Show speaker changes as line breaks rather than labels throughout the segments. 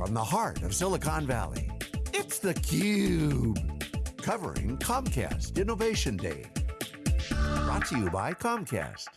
from the heart of Silicon Valley, it's theCUBE. Covering Comcast Innovation Day. Brought to you by Comcast.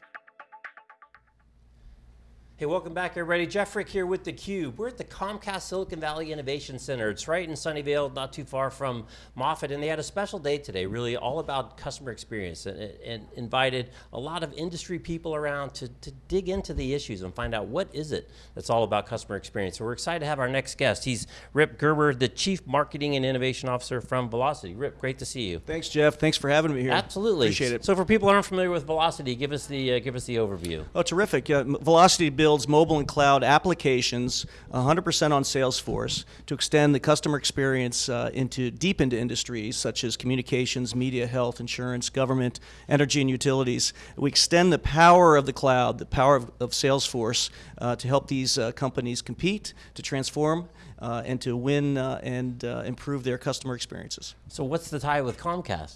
Hey, welcome back everybody. Jeff Frick here with theCUBE. We're at the Comcast Silicon Valley Innovation Center. It's right in Sunnyvale, not too far from Moffett, and they had a special day today, really all about customer experience, and, and invited a lot of industry people around to, to dig into the issues and find out what is it that's all about customer experience. So we're excited to have our next guest. He's Rip Gerber, the Chief Marketing and Innovation Officer from Vlocity. Rip, great to see you.
Thanks, Jeff. Thanks for having me here.
Absolutely.
Appreciate it.
So for people who aren't familiar with Vlocity, give us the, uh, give us the overview.
Oh, terrific. Uh, Vlocity builds mobile and cloud applications 100% on Salesforce to extend the customer experience uh, into deep into industries such as communications, media, health, insurance, government, energy, and utilities. We extend the power of the cloud, the power of, of Salesforce uh, to help these uh, companies compete, to transform, uh, and to win uh, and improve their customer experiences.
So what's the tie with Comcast?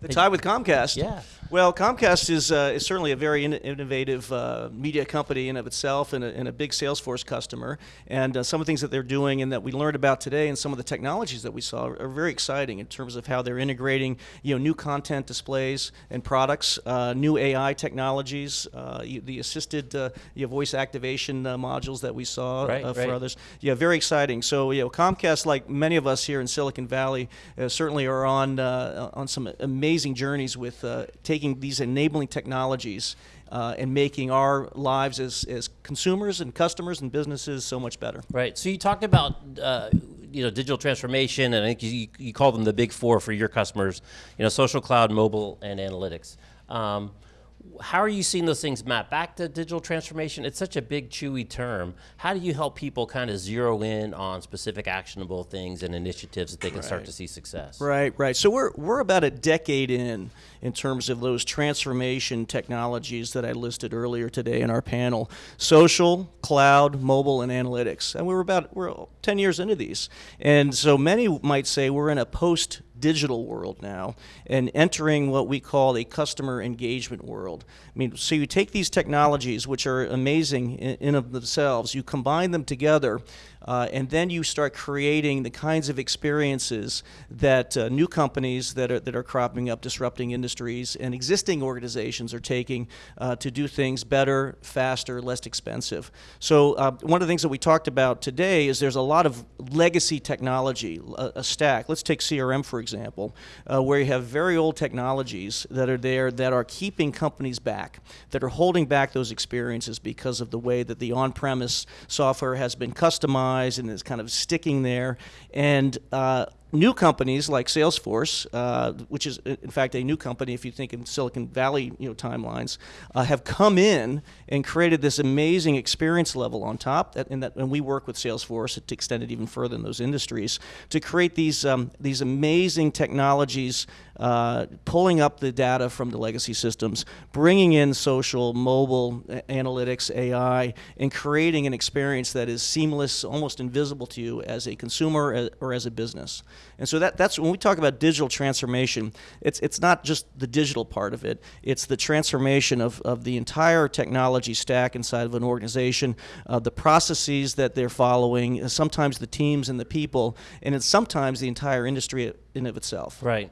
The tie with Comcast.
Yeah.
Well, Comcast is uh, is certainly a very in innovative uh, media company in of itself, and a, and a big Salesforce customer. And uh, some of the things that they're doing and that we learned about today, and some of the technologies that we saw, are, very exciting in terms of how they're integrating, you know, new content displays and products, uh, new AI technologies, uh, the assisted uh, you know, voice activation modules that we saw
right,
for
right.
others. Yeah, very exciting. So, you know, Comcast, like many of us here in Silicon Valley, certainly are on on some amazing journeys with uh, taking these enabling technologies uh, and making our lives as, as consumers and customers and businesses so much better.
Right. So you talked about uh, you know digital transformation, and I think you, you call them the big four for your customers. You know, social, cloud, mobile, and analytics. Um, how are you seeing those things map back to digital transformation? It's such a big, chewy term. How do you help people kind of zero in on specific actionable things and initiatives that they can right. start to see success?
Right, right. So we're, we're about a decade in in terms of those transformation technologies that I listed earlier today in our panel. Social, cloud, mobile, and analytics. And we're about, we're 10 years into these. And so many might say we're in a post digital world now and entering what we call a customer engagement world. I mean, so you take these technologies, which are amazing in, in of themselves, you combine them together uh, and then you start creating the kinds of experiences that uh, new companies that are, that are cropping up, disrupting industries, and existing organizations are taking uh, to do things better, faster, less expensive. So uh, one of the things that we talked about today is there's a lot of legacy technology, a, a stack. Let's take CRM, for example, uh, where you have very old technologies that are there that are keeping companies back, that are holding back those experiences because of the way that the on-premise software has been customized and is kind of sticking there. And uh, new companies like Salesforce, uh, which is in fact a new company if you think in Silicon Valley you know timelines, uh, have come in and created this amazing experience level on top. That, and, that, and we work with Salesforce to extend it even further in those industries to create these um, these amazing technologies, uh, pulling up the data from the legacy systems, bringing in social, mobile, analytics, AI, and creating an experience that is seamless, almost invisible to you as a consumer or as a business. And so that, that's when we talk about digital transformation, it's, it's not just the digital part of it, it's the transformation of, of the entire technology stack inside of an organization, uh, the processes that they're following, sometimes the teams and the people, and it's sometimes the entire industry in of itself.
Right.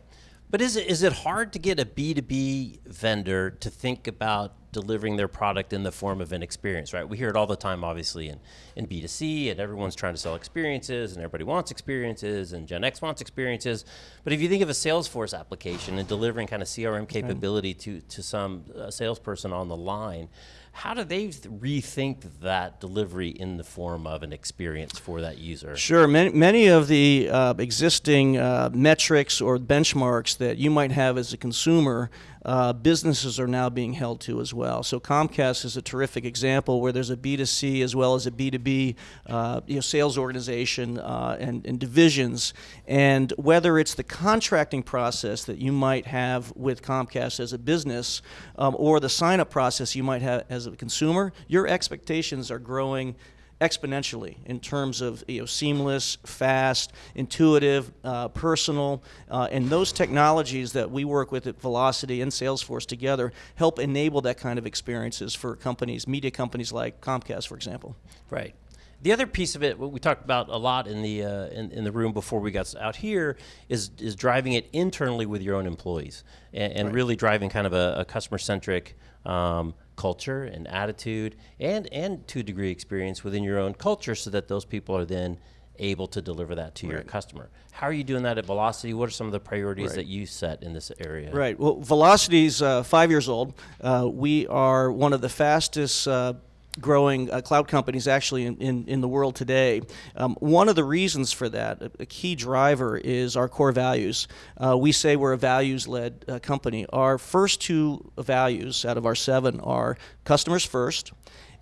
But is it, is it hard to get a B2B vendor to think about delivering their product in the form of an experience, right? We hear it all the time, obviously, in, in B2C, and everyone's trying to sell experiences, and everybody wants experiences, and Gen X wants experiences. But if you think of a Salesforce application and delivering kind of CRM capability to, to some uh, salesperson on the line, how do they rethink that delivery in the form of an experience for that user?
Sure. Many, many of the uh, existing uh, metrics or benchmarks that you might have as a consumer uh, businesses are now being held to as well. So Comcast is a terrific example where there's a B2C as well as a B2B uh, you know, sales organization uh, and, and, divisions. And whether it's the contracting process that you might have with Comcast as a business um, or the sign-up process you might have as a consumer, your expectations are growing exponentially in terms of you know, seamless, fast, intuitive, uh, personal, uh, and those technologies that we work with at Vlocity and Salesforce together help enable that kind of experiences for companies, media companies like Comcast, for example.
Right. The other piece of it, what we talked about a lot in the uh, in, in the room before we got out here, is is driving it internally with your own employees and, and really driving kind of a, a customer centric um, culture and attitude, and and to a degree experience within your own culture, so that those people are then able to deliver that to your customer. How are you doing that at Vlocity? What are some of the priorities
Right.
that you set in this area?
Right. Well, Vlocity's uh, five years old. Uh, we are one of the fastest. Uh, Growing uh, cloud companies actually in, in, in the world today. Um, one of the reasons for that, a, a key driver, is our core values. Uh, we say we're a values led uh, company. Our first two values out of our seven are customers first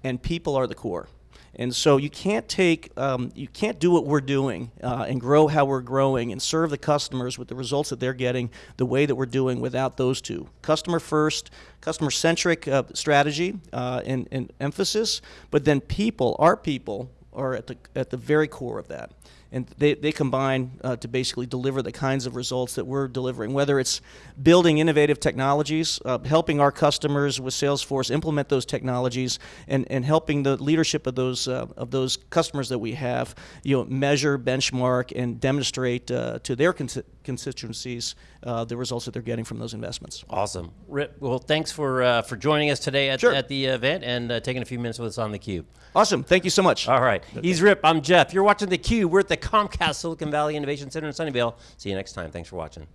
and people are the core. And so you can't take, um, you can't do what we're doing uh, and grow how we're growing and serve the customers with the results that they're getting the way that we're doing without those two. Customer first, customer centric uh, strategy uh, and, and emphasis, but then people, our people, are at the, at the very core of that. And they, they combine uh, to basically deliver the kinds of results that we're delivering, whether it's building innovative technologies, uh, helping our customers with Salesforce implement those technologies, and, and helping the leadership of those, uh, of those customers that we have you know, measure, benchmark, and demonstrate uh, to their cons- constituencies uh, the results that they're getting from those investments.
Awesome, Rip. Well, thanks for uh, for joining us today at,
Sure.
at the event and uh, taking a few minutes with us on the Cube.
Awesome. Thank you so much.
All right, he's Rip. I'm Jeff. You're watching the Cube. We're at the Comcast Silicon Valley Innovation Center in Sunnyvale. See you next time. Thanks for watching.